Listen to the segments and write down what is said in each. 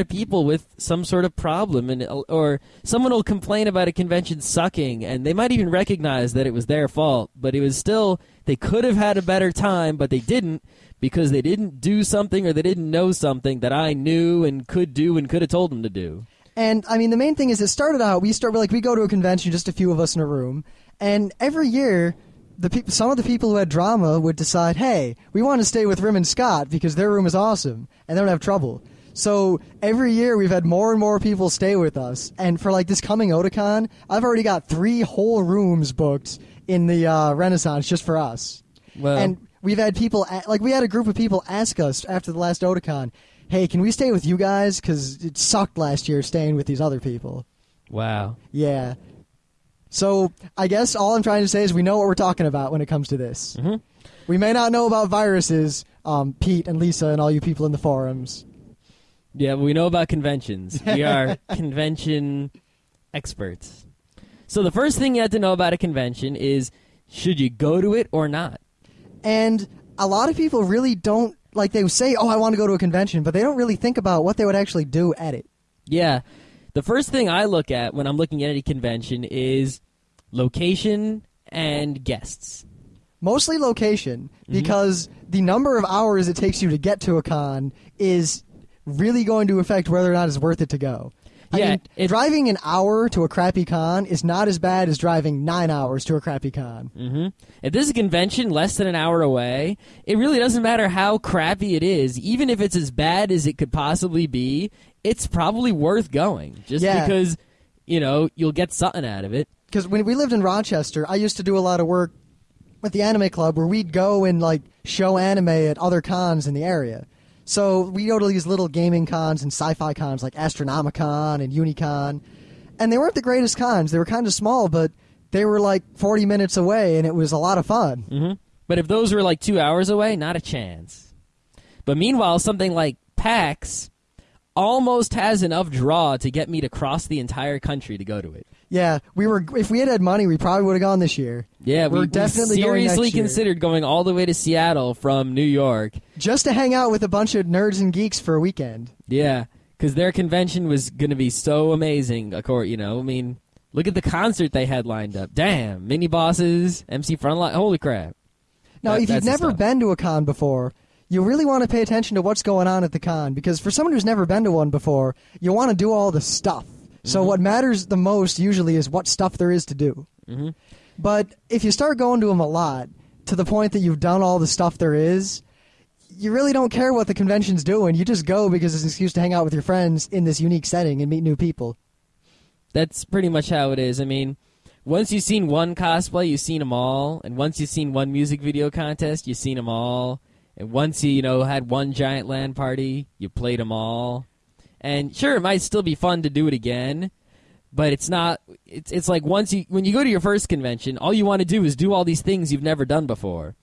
of people with some sort of problem and or someone will complain about a convention sucking and they might even recognize that it was their fault but it was still they could have had a better time but they didn't because they didn't do something or they didn't know something that I knew and could do and could have told them to do. And I mean, the main thing is, it started out. We start like we go to a convention, just a few of us in a room, and every year, the peop some of the people who had drama would decide, hey, we want to stay with Rym and Scott because their room is awesome and they don't have trouble. So every year we've had more and more people stay with us, and for like this coming Otakon, I've already got three whole rooms booked in the uh, Renaissance just for us. Well, And we've had people like we had a group of people ask us after the last Otakon, "Hey, can we stay with you guys? Because it sucked last year staying with these other people." wow. Yeah. So I guess all I'm trying to say is we know what we're talking about when it comes to this. Mhm. We may not know about viruses, um, Pete and Lisa and all you people in the forums. Yeah, we know about conventions. We are convention experts. So the first thing you have to know about a convention is should you go to it or not? And a lot of people really don't like they say, "Oh, I want to go to a convention," but they don't really think about what they would actually do at it. Yeah. The first thing I look at when I'm looking at any convention is location and guests. Mostly location Mm-hmm. because the number of hours it takes you to get to a con is really going to affect whether or not it's worth it to go. I Yeah, mean, it- driving an hour to a crappy con is not as bad as driving nine hours to a crappy con. hmm If this is a convention less than an hour away, it really doesn't matter how crappy it is. Even if it's as bad as it could possibly be, it's probably worth going. Just Yeah. because, you know, you'll get something out of it. Because when we lived in Rochester, I used to do a lot of work with the anime club where we'd go and like show anime at other cons in the area. So we go to these little gaming cons and sci-fi cons like Astronomicon and Unicon, and they weren't the greatest cons. They were kind of small, but they were like 40 minutes away, and it was a lot of fun. hmm But if those were like two hours away, not a chance. But meanwhile, something like PAX almost has enough draw to get me to cross the entire country to go to it. Yeah, we were. If we had had money, we probably would have gone this year. Yeah, We're we, definitely we going seriously year. considered going all the way to Seattle from New York. just to hang out with a bunch of nerds and geeks for a weekend. Yeah, because their convention was going to be so amazing. Of course, you know, I mean, look at the concert they had lined up. Damn, mini bosses, MC Frontalot. Holy crap! Now, That- if you've never been to a con before, you really want to pay attention to what's going on at the con because for someone who's never been to one before, you want to do all the stuff. So Mm-hmm. what matters the most usually is what stuff there is to do. Mhm. But if you start going to them a lot to the point that you've done all the stuff there is, you really don't care what the convention's doing. You just go because it's an excuse to hang out with your friends in this unique setting and meet new people. That's pretty much how it is. I mean, once you've seen one cosplay, you've seen them all, and once you've seen one music video contest, you've seen them all, and once you you know had one giant land party, you played them all. And sure, it might still be fun to do it again, but it's not. It's it's like once you when you go to your first convention, all you want to do is do all these things you've never done before,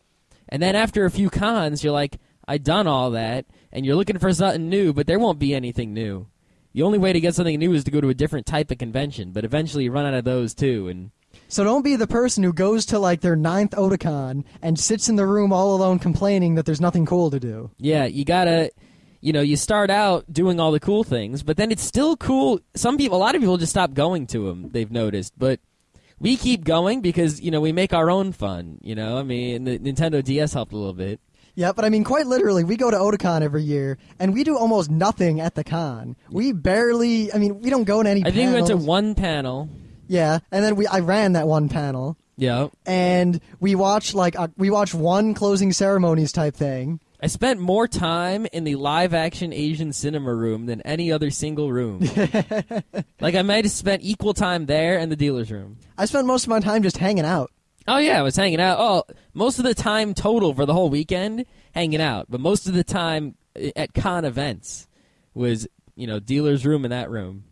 and then after a few cons, you're like, I done all that, and you're looking for something new, but there won't be anything new. The only way to get something new is to go to a different type of convention, but eventually you run out of those too. And So don't be the person who goes to like their ninth Otakon and sits in the room all alone complaining that there's nothing cool to do. yeah, you gotta, you know, you start out doing all the cool things, but then it's still cool. Some people, a lot of people just stop going to them. They've noticed, but we keep going because you know we make our own fun. You know, I mean, the Nintendo DS helped a little bit. Yeah, but I mean, quite literally, we go to Otakon every year, and we do almost nothing at the con. We barely, I mean, we don't go to any. I think we went to one panel. Yeah, and then we, I ran that one panel, Yeah, and we watched like uh, we watched one closing ceremonies type thing. I spent more time in the live action Asian cinema room than any other single room. like I might have spent equal time there and the dealer's room. I spent most of my time just hanging out. Oh yeah, I was hanging out. Oh, most of the time total for the whole weekend hanging out, but most of the time uh, at con events was you know dealer's room and that room.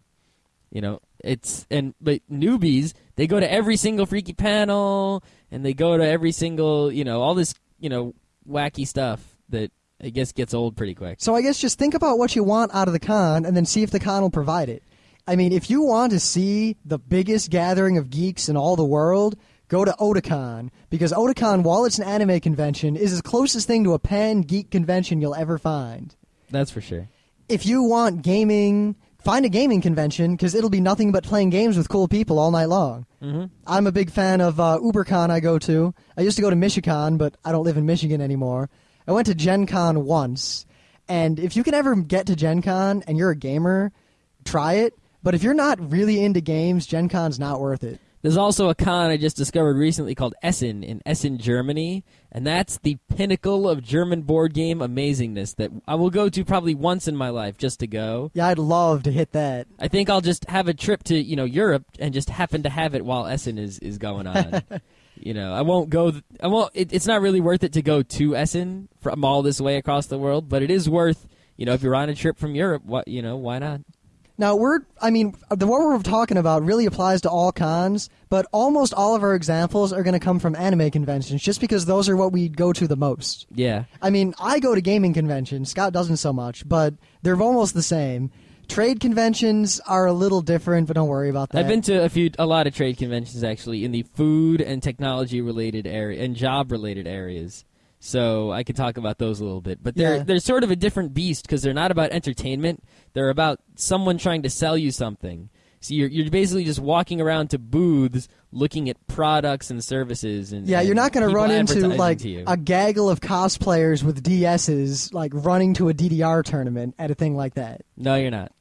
You know it's and but newbies they go to every single freaky panel and they go to every single you know all this you know wacky stuff that I guess gets old pretty quick. So I guess just think about what you want out of the con, and then see if the con will provide it. I mean, if you want to see the biggest gathering of geeks in all the world, go to Otakon because Otakon, while it's an anime convention, is the closest thing to a pan geek convention you'll ever find. That's for sure. if you want gaming, find a gaming convention because it'll be nothing but playing games with cool people all night long. Mm-hmm. I'm a big fan of uh, UberCon. I go to. I used to go to Michicon, but I don't live in Michigan anymore. I went to Gen Con once, and if you can ever get to Gen Con and you're a gamer, try it. But if you're not really into games, Gen Con's not worth it. There's also a con I just discovered recently called Essen in Essen, Germany, and that's the pinnacle of German board game amazingness that I will go to probably once in my life just to go. Yeah, I'd love to hit that. I think I'll just have a trip to you know Europe and just happen to have it while Essen is is going on. you know, I won't go. Th- I won't. It, it's not really worth it to go to Essen from all this way across the world, but it is worth. You know, if you're on a trip from Europe, what you know, why not? Now we're, I mean, the what we're talking about really applies to all cons, but almost all of our examples are going to come from anime conventions, just because those are what we go to the most. Yeah. I mean, I go to gaming conventions. Scott doesn't so much, but they're almost the same. Trade conventions are a little different, but don't worry about that. I've been to a few, a lot of trade conventions actually in the food and technology related area and job related areas. So I could talk about those a little bit, but they're Yeah. they're sort of a different beast because they're not about entertainment. They're about someone trying to sell you something. So you're you're basically just walking around to booths looking at products and services and Yeah, and you're not going to run into like to a gaggle of cosplayers with DSs like running to a DDR tournament at a thing like that. no, you're not.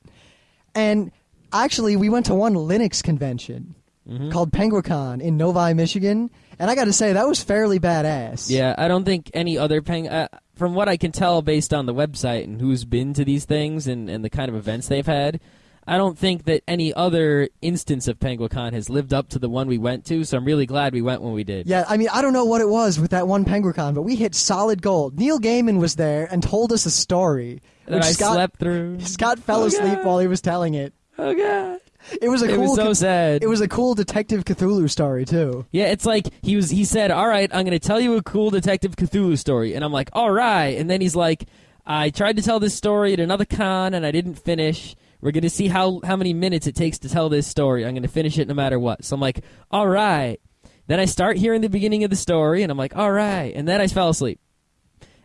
And actually, we went to one Linux convention Mm-hmm. called Penguicon in Novi, Michigan, and I got to say that was fairly badass. Yeah, I don't think any other peng. Uh, from what I can tell, based on the website and who's been to these things and, and the kind of events they've had, I don't think that any other instance of Penguicon has lived up to the one we went to. So I'm really glad we went when we did. Yeah, I mean, I don't know what it was with that one Penguicon, but we hit solid gold. Neil Gaiman was there and told us a story, that which I Scott slept through. Scott fell Oh, asleep God. while he was telling it. Oh god, It was a it cool. was so sad. it was a cool Detective Cthulhu story too. Yeah, it's like he was. He said, "All right, I'm going to tell you a cool Detective Cthulhu story," and I'm like, "All right," and then he's like, "I tried to tell this story at another con and I didn't finish. We're going to see how how many minutes it takes to tell this story. I'm going to finish it no matter what." So I'm like, "All right." Then I start hearing the beginning of the story, and I'm like, "All right," and then I fell asleep.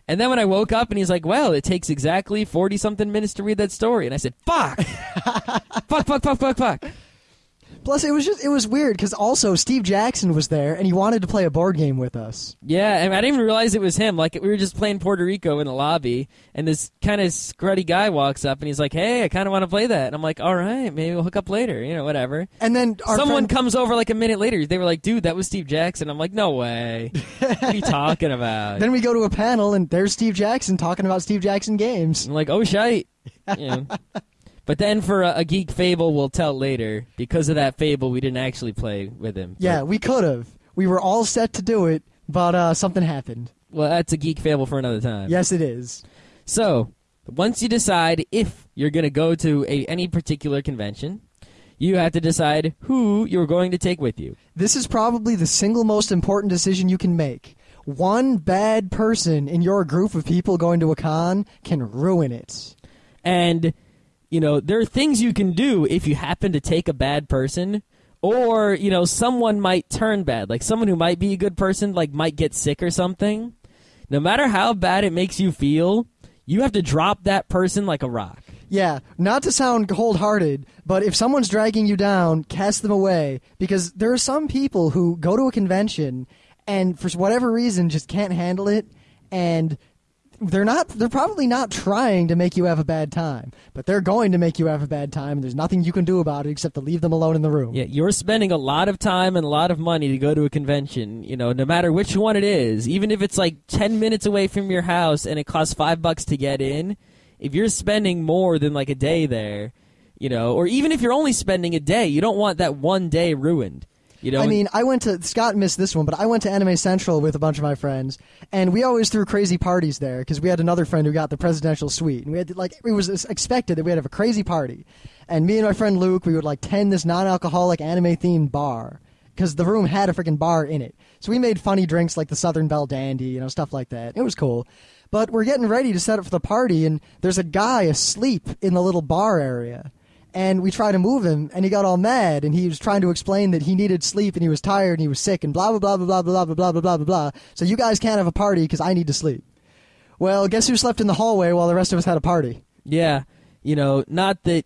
And then when I woke up, and he's like, "Well, it takes exactly forty something minutes to read that story," and I said, "Fuck, fuck, fuck, fuck, fuck, fuck." Plus, it was just it was weird because also Steve Jackson was there and he wanted to play a board game with us. Yeah, and I didn't even realize it was him. Like we were just playing Puerto Rico in the lobby, and this kind of scruddy guy walks up, and he's like, "Hey, I kind of want to play that." And I'm like, "All right, maybe we'll hook up later." You know, whatever. And then our Someone friend, comes over like a minute later. They were like, "Dude, that was Steve Jackson." I'm like, "No way! what are you talking about?" then we go to a panel and there's Steve Jackson talking about Steve Jackson games. I'm like, "Oh shite!" You know. But then for a, a geek fable, we'll tell later. Because of that fable, we didn't actually play with him. Yeah, we could have. We were all set to do it, but uh, something happened. well, that's a geek fable for another time. Yes, it is. So, once you decide if you're going to go to a, any particular convention, you have to decide who you're going to take with you. This is probably the single most important decision you can make. One bad person in your group of people going to a con can ruin it. And, you know, there are things you can do if you happen to take a bad person. Or, you know, someone might turn bad. Like someone who might be a good person, like might get sick or something. No matter how bad it makes you feel, you have to drop that person like a rock. Yeah, not to sound cold hearted, but if someone's dragging you down, cast them away. Because there are some people who go to a convention and for whatever reason just can't handle it and they're not they're probably not trying to make you have a bad time, but they're going to make you have a bad time and there's nothing you can do about it except to leave them alone in the room. Yeah, you're spending a lot of time and a lot of money to go to a convention, you know, no matter which one it is. Even if it's like 10 minutes away from your house and it costs 5 bucks to get in, if you're spending more than like a day there, you know, or even if you're only spending a day, you don't want that one day ruined. You know, I mean, I went to Scott missed this one, but I went to Anime Central with a bunch of my friends, and we always threw crazy parties there because we had another friend who got the presidential suite, and we had to, like it was expected that we'd have a crazy party, and me and my friend Luke, we would like tend this non-alcoholic anime themed bar because the room had a freaking bar in it, so we made funny drinks like the Southern Belle Dandy, you know, stuff like that. It was cool. But we're getting ready to set up for the party, and there's a guy asleep in the little bar area and we tried to move him and he got all mad and he was trying to explain that he needed sleep and he was tired and he was sick and blah blah blah blah blah blah blah blah blah blah blah so you guys can't have a party because i need to sleep well guess who slept in the hallway while the rest of us had a party yeah. you know, not that